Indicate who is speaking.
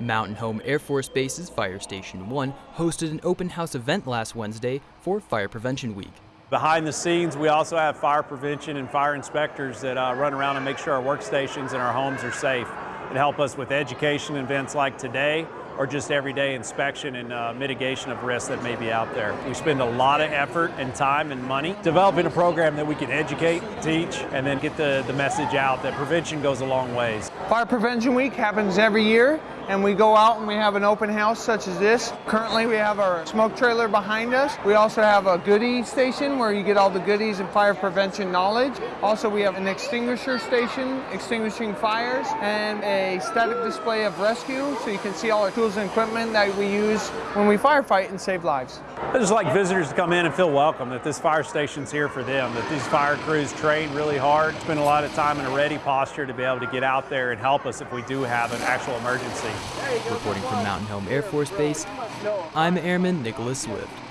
Speaker 1: Mountain Home Air Force Base's Fire Station 1 hosted an open house event last Wednesday for Fire Prevention Week.
Speaker 2: Behind the scenes, we also have fire prevention and fire inspectors that uh, run around and make sure our workstations and our homes are safe and help us with education events like today or just everyday inspection and uh, mitigation of risks that may be out there. We spend a lot of effort and time and money developing a program that we can educate, teach, and then get the, the message out that prevention goes a long ways.
Speaker 3: Fire Prevention Week happens every year and we go out and we have an open house such as this. Currently we have our smoke trailer behind us. We also have a goodie station where you get all the goodies and fire prevention knowledge. Also we have an extinguisher station extinguishing fires and a static display of rescue so you can see all our tools and equipment that we use when we firefight and save lives.
Speaker 2: I just like visitors to come in and feel welcome, that this fire station's here for them, that these fire crews train really hard, spend a lot of time in a ready posture to be able to get out there and help us if we do have an actual emergency.
Speaker 1: Reporting from Mountain Home Air Force Base, I'm Airman Nicholas Swift.